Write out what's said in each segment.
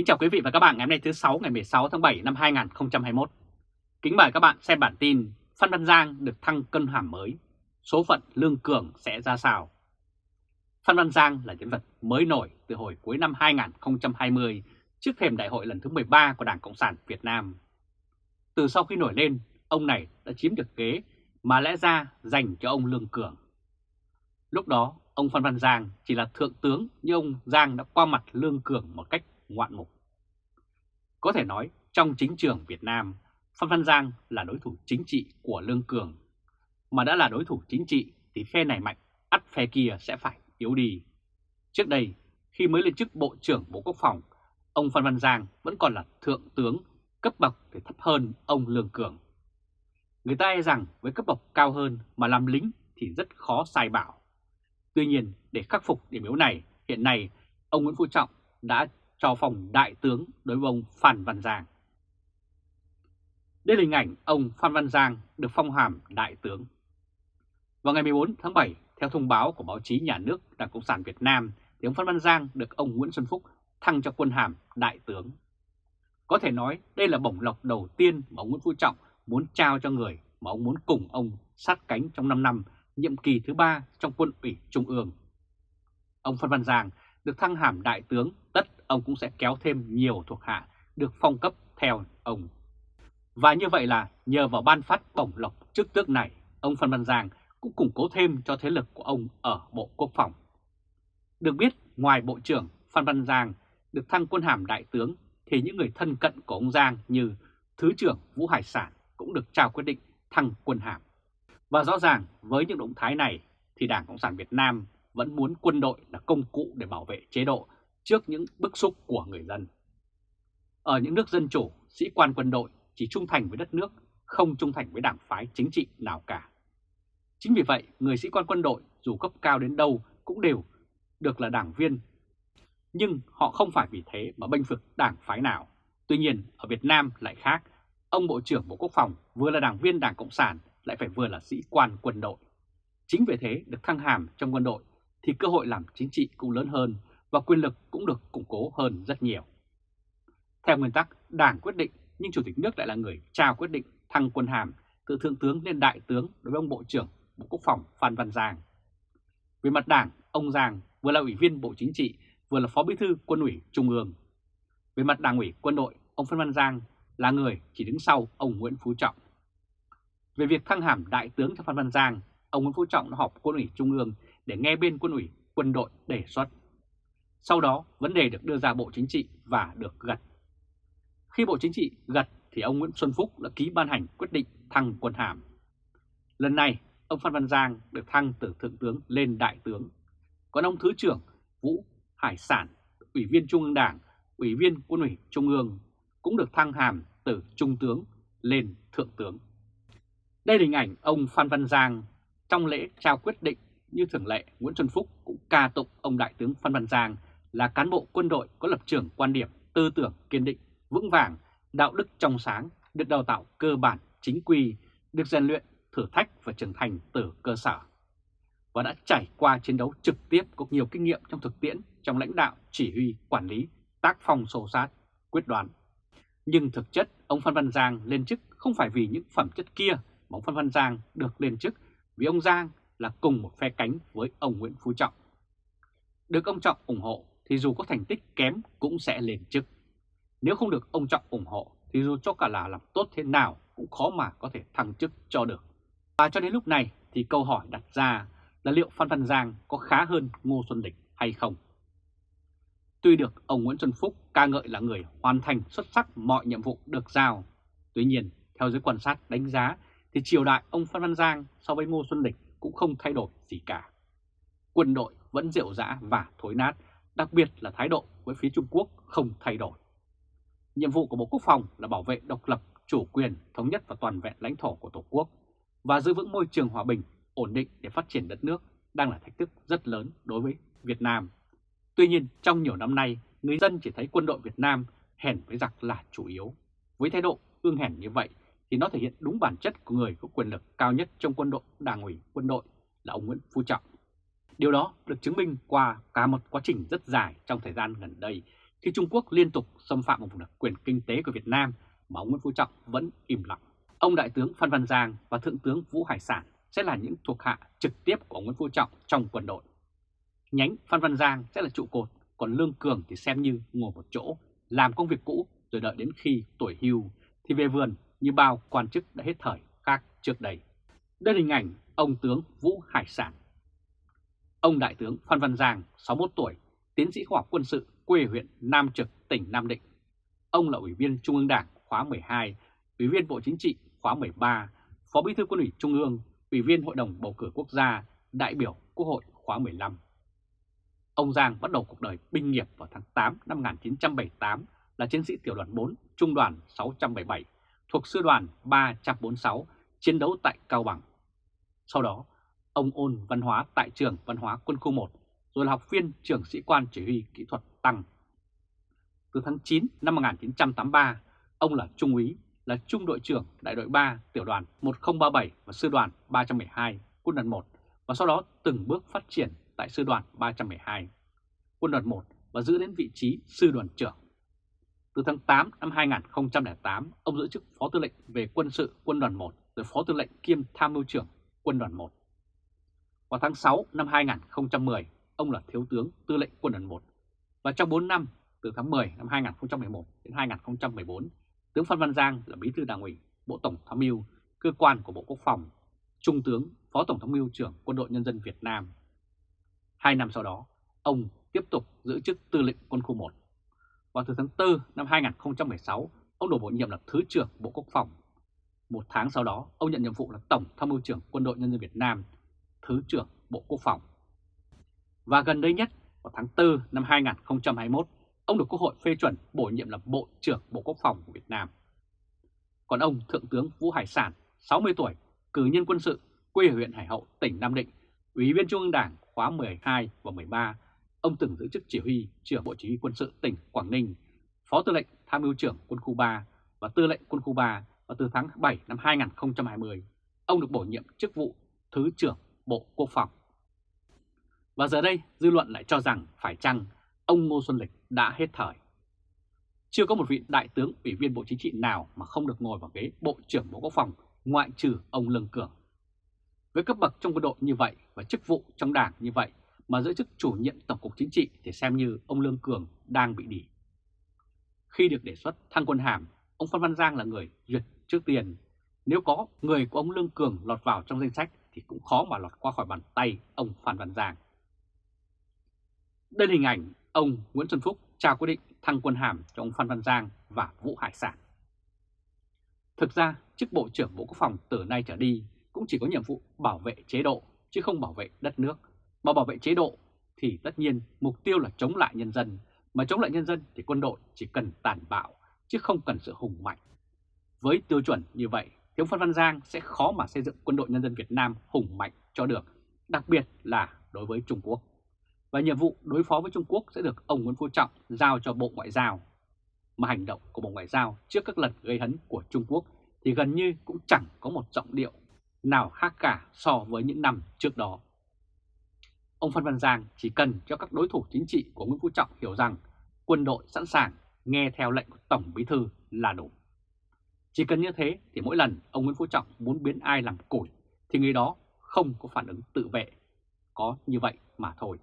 Kính chào quý vị và các bạn ngày hôm nay thứ 6 ngày 16 tháng 7 năm 2021. Kính mời các bạn xem bản tin Phan Văn Giang được thăng cân hàm mới, số phận Lương Cường sẽ ra sao? Phan Văn Giang là nhân vật mới nổi từ hồi cuối năm 2020 trước thềm đại hội lần thứ 13 của Đảng Cộng sản Việt Nam. Từ sau khi nổi lên, ông này đã chiếm được ghế mà lẽ ra dành cho ông Lương Cường. Lúc đó, ông Phan Văn Giang chỉ là thượng tướng nhưng ông Giang đã qua mặt Lương Cường một cách ngoạn mục. Có thể nói trong chính trường Việt Nam, Phan Văn Giang là đối thủ chính trị của Lương Cường. Mà đã là đối thủ chính trị thì phe này mạnh, ắt phe kia sẽ phải yếu đi. Trước đây, khi mới lên chức Bộ trưởng Bộ Quốc phòng, ông Phan Văn Giang vẫn còn là thượng tướng, cấp bậc thì thấp hơn ông Lương Cường. Người ta e rằng với cấp bậc cao hơn mà làm lính thì rất khó sai bảo. Tuy nhiên, để khắc phục điểm yếu này, hiện nay ông Nguyễn Phú Trọng đã cho phòng đại tướng đối với ông Phan Văn Giang. Đây là hình ảnh ông Phan Văn Giang được phong hàm đại tướng. Vào ngày 14 tháng 7, theo thông báo của báo chí nhà nước Đảng Cộng sản Việt Nam, thì ông Phan Văn Giang được ông Nguyễn Xuân Phúc thăng cho quân hàm đại tướng. Có thể nói đây là bổng lộc đầu tiên mà ông Nguyễn Phú Trọng muốn trao cho người mà ông muốn cùng ông sát cánh trong 5 năm nhiệm kỳ thứ ba trong quân ủy Trung ương. Ông Phan Văn Giang được thăng hàm đại tướng, tất ông cũng sẽ kéo thêm nhiều thuộc hạ được phong cấp theo ông. Và như vậy là nhờ vào ban phát bổng lộc chức tước này, ông Phan Văn Giang cũng củng cố thêm cho thế lực của ông ở Bộ Quốc phòng. Được biết, ngoài Bộ trưởng Phan Văn Giang được thăng quân hàm đại tướng, thì những người thân cận của ông Giang như Thứ trưởng Vũ Hải Sản cũng được trao quyết định thăng quân hàm. Và rõ ràng với những động thái này thì Đảng Cộng sản Việt Nam vẫn muốn quân đội là công cụ để bảo vệ chế độ trước những bức xúc của người dân. Ở những nước dân chủ, sĩ quan quân đội chỉ trung thành với đất nước, không trung thành với đảng phái chính trị nào cả. Chính vì vậy, người sĩ quan quân đội dù cấp cao đến đâu cũng đều được là đảng viên. Nhưng họ không phải vì thế mà bênh vực đảng phái nào. Tuy nhiên, ở Việt Nam lại khác. Ông Bộ trưởng Bộ Quốc phòng vừa là đảng viên Đảng Cộng sản lại phải vừa là sĩ quan quân đội. Chính vì thế được thăng hàm trong quân đội thì cơ hội làm chính trị cũng lớn hơn và quyền lực cũng được củng cố hơn rất nhiều. Theo nguyên tắc, Đảng quyết định nhưng Chủ tịch nước lại là người trao quyết định thăng quân hàm từ Thượng tướng lên Đại tướng đối với ông Bộ trưởng Bộ Quốc phòng Phan Văn Giang. Về mặt Đảng, ông Giang vừa là Ủy viên Bộ Chính trị, vừa là Phó Bí thư Quân ủy Trung ương. Về mặt Đảng ủy quân đội, ông Phan Văn Giang là người chỉ đứng sau ông Nguyễn Phú Trọng. Về việc thăng hàm Đại tướng cho Phan Văn Giang, ông Nguyễn Phú Trọng đã họp Quân ủy Trung ương để nghe bên quân ủy quân đội đề xuất. Sau đó, vấn đề được đưa ra Bộ Chính trị và được gật. Khi Bộ Chính trị gật thì ông Nguyễn Xuân Phúc đã ký ban hành quyết định thăng quân hàm. Lần này, ông Phan Văn Giang được thăng từ Thượng tướng lên Đại tướng. Còn ông Thứ trưởng Vũ Hải Sản, Ủy viên Trung ương Đảng, Ủy viên Quân ủy Trung ương cũng được thăng hàm từ Trung tướng lên Thượng tướng. Đây là hình ảnh ông Phan Văn Giang trong lễ trao quyết định như thường lệ, Nguyễn Xuân Phúc cũng ca tụng ông Đại tướng Phan Văn Giang là cán bộ quân đội có lập trường quan điểm, tư tưởng kiên định, vững vàng, đạo đức trong sáng, được đào tạo cơ bản, chính quy, được rèn luyện, thử thách và trưởng thành từ cơ sở. Và đã trải qua chiến đấu trực tiếp có nhiều kinh nghiệm trong thực tiễn, trong lãnh đạo, chỉ huy, quản lý, tác phong sâu sát, quyết đoán. Nhưng thực chất, ông Phan Văn Giang lên chức không phải vì những phẩm chất kia mà ông Phan Văn Giang được lên chức vì ông Giang là cùng một phe cánh với ông Nguyễn Phú Trọng. Được ông Trọng ủng hộ thì dù có thành tích kém cũng sẽ lên chức. Nếu không được ông Trọng ủng hộ thì dù cho cả là làm tốt thế nào cũng khó mà có thể thăng chức cho được. Và cho đến lúc này thì câu hỏi đặt ra là liệu Phan Văn Giang có khá hơn Ngô Xuân Lịch hay không? Tuy được ông Nguyễn Xuân Phúc ca ngợi là người hoàn thành xuất sắc mọi nhiệm vụ được giao, tuy nhiên theo giới quan sát đánh giá thì triều đại ông Phan Văn Giang so với Ngô Xuân Lịch cũng không thay đổi gì cả. Quân đội vẫn rượu rã và thối nát, đặc biệt là thái độ với phía Trung Quốc không thay đổi. Nhiệm vụ của Bộ Quốc phòng là bảo vệ độc lập, chủ quyền, thống nhất và toàn vẹn lãnh thổ của Tổ quốc và giữ vững môi trường hòa bình, ổn định để phát triển đất nước đang là thách thức rất lớn đối với Việt Nam. Tuy nhiên, trong nhiều năm nay, người dân chỉ thấy quân đội Việt Nam hèn với giặc là chủ yếu. Với thái độ ương hèn như vậy thì nó thể hiện đúng bản chất của người có quyền lực cao nhất trong quân đội, đảng ủy quân đội là ông Nguyễn Phú Trọng. Điều đó được chứng minh qua cả một quá trình rất dài trong thời gian gần đây khi Trung Quốc liên tục xâm phạm một vùng đặc quyền kinh tế của Việt Nam mà ông Nguyễn Phú Trọng vẫn im lặng. Ông Đại tướng Phan Văn Giang và Thượng tướng Vũ Hải Sản sẽ là những thuộc hạ trực tiếp của ông Nguyễn Phú Trọng trong quân đội. Nhánh Phan Văn Giang sẽ là trụ cột, còn Lương Cường thì xem như ngồi một chỗ, làm công việc cũ rồi đợi đến khi tuổi hưu thì về vườn như bao quan chức đã hết thời khác trước đây. Đây là hình ảnh ông tướng Vũ Hải Sản. Ông Đại tướng Phan Văn Giang, 61 tuổi, tiến sĩ khoa học quân sự, quê huyện Nam Trực, tỉnh Nam Định. Ông là Ủy viên Trung ương Đảng khóa 12, Ủy viên Bộ Chính trị khóa 13, Phó Bí thư Quân ủy Trung ương, Ủy viên Hội đồng Bầu cử Quốc gia, đại biểu Quốc hội khóa 15. Ông Giang bắt đầu cuộc đời binh nghiệp vào tháng 8 năm 1978 là chiến sĩ tiểu đoàn 4, trung đoàn 677, thuộc sư đoàn 346, chiến đấu tại Cao Bằng. Sau đó, ông ôn văn hóa tại trường văn hóa quân khu 1, rồi là học viên trưởng sĩ quan chỉ huy kỹ thuật tăng. Từ tháng 9 năm 1983, ông là trung úy, là trung đội trưởng đại đội 3 tiểu đoàn 1037 và sư đoàn 312 quân đoàn 1 và sau đó từng bước phát triển tại sư đoàn 312 quân đoàn 1 và giữ đến vị trí sư đoàn trưởng. Từ tháng 8 năm 2008, ông giữ chức Phó Tư lệnh về quân sự quân đoàn 1 rồi Phó Tư lệnh kiêm Tham mưu trưởng quân đoàn 1. Vào tháng 6 năm 2010, ông là Thiếu tướng Tư lệnh quân đoàn 1 và trong 4 năm từ tháng 10 năm 2011 đến 2014, tướng Phan Văn Giang là Bí thư Đảng ủy, Bộ Tổng tham mưu, cơ quan của Bộ Quốc phòng, Trung tướng, Phó Tổng tham mưu trưởng Quân đội Nhân dân Việt Nam. Hai năm sau đó, ông tiếp tục giữ chức Tư lệnh Quân khu 1. Vào từ tháng 4 năm 2016, ông đổ bổ nhiệm là Thứ trưởng Bộ Quốc phòng. Một tháng sau đó, ông nhận nhiệm vụ là Tổng tham mưu trưởng Quân đội Nhân dân Việt Nam, Thứ trưởng Bộ Quốc phòng. Và gần đây nhất, vào tháng 4 năm 2021, ông được Quốc hội phê chuẩn bổ nhiệm là Bộ trưởng Bộ Quốc phòng của Việt Nam. Còn ông Thượng tướng Vũ Hải Sản, 60 tuổi, cử nhân quân sự, quê ở huyện Hải Hậu, tỉnh Nam Định, Ủy viên Trung ương Đảng khóa 12 và 13, ông từng giữ chức chỉ huy trưởng Bộ Chỉ huy quân sự tỉnh Quảng Ninh, Phó Tư lệnh Tham mưu trưởng quân khu 3 và Tư lệnh quân khu 3 và từ tháng 7 năm 2020, ông được bổ nhiệm chức vụ Thứ trưởng Bộ Quốc phòng. Và giờ đây, dư luận lại cho rằng phải chăng ông Ngô Xuân Lịch đã hết thời. Chưa có một vị đại tướng ủy viên Bộ Chính trị nào mà không được ngồi vào ghế Bộ trưởng Bộ Quốc phòng ngoại trừ ông Lương Cường. Với cấp bậc trong quân đội như vậy và chức vụ trong đảng như vậy mà giữ chức chủ nhiệm Tổng cục Chính trị thì xem như ông Lương Cường đang bị đỉ. Khi được đề xuất thăng quân hàm, ông Phan Văn Giang là người duyệt trước tiền. Nếu có người của ông Lương Cường lọt vào trong danh sách thì cũng khó mà lọt qua khỏi bàn tay ông Phan Văn Giang. Đây là hình ảnh ông Nguyễn Xuân Phúc trao quyết định thăng quân hàm cho ông Phan Văn Giang và Vũ Hải Sản. Thực ra, chức Bộ trưởng Bộ Quốc phòng từ nay trở đi cũng chỉ có nhiệm vụ bảo vệ chế độ, chứ không bảo vệ đất nước. Mà bảo vệ chế độ thì tất nhiên mục tiêu là chống lại nhân dân, mà chống lại nhân dân thì quân đội chỉ cần tàn bạo, chứ không cần sự hùng mạnh. Với tiêu chuẩn như vậy, thì ông Phan Văn Giang sẽ khó mà xây dựng quân đội nhân dân Việt Nam hùng mạnh cho được, đặc biệt là đối với Trung Quốc và nhiệm vụ đối phó với Trung Quốc sẽ được ông Nguyễn Phú Trọng giao cho Bộ Ngoại giao. Mà hành động của Bộ Ngoại giao trước các lần gây hấn của Trung Quốc thì gần như cũng chẳng có một giọng điệu nào khác cả so với những năm trước đó. Ông Phan Văn Giang chỉ cần cho các đối thủ chính trị của Nguyễn Phú Trọng hiểu rằng quân đội sẵn sàng nghe theo lệnh của Tổng Bí Thư là đủ. Chỉ cần như thế thì mỗi lần ông Nguyễn Phú Trọng muốn biến ai làm củi thì người đó không có phản ứng tự vệ. Có như vậy mà thôi.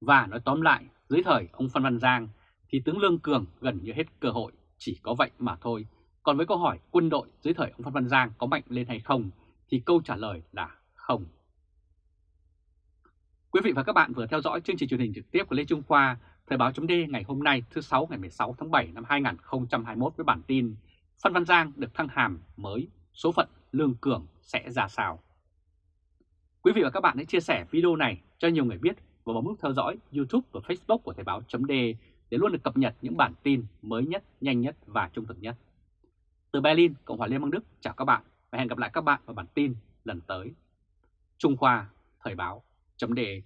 Và nói tóm lại, dưới thời ông Phan Văn Giang thì tướng Lương Cường gần như hết cơ hội, chỉ có vậy mà thôi. Còn với câu hỏi quân đội dưới thời ông Phan Văn Giang có mạnh lên hay không thì câu trả lời là không. Quý vị và các bạn vừa theo dõi chương trình truyền hình trực tiếp của Lê Trung Khoa, Thời báo chấm ngày hôm nay thứ 6 ngày 16 tháng 7 năm 2021 với bản tin Phan Văn Giang được thăng hàm mới, số phận Lương Cường sẽ ra sao. Quý vị và các bạn hãy chia sẻ video này cho nhiều người biết và bấm nút theo dõi YouTube và Facebook của Thời báo .de để luôn được cập nhật những bản tin mới nhất, nhanh nhất và trung thực nhất. Từ Berlin, Cộng hòa Liên bang Đức, chào các bạn và hẹn gặp lại các bạn vào bản tin lần tới. Trung Khoa, Thời báo .de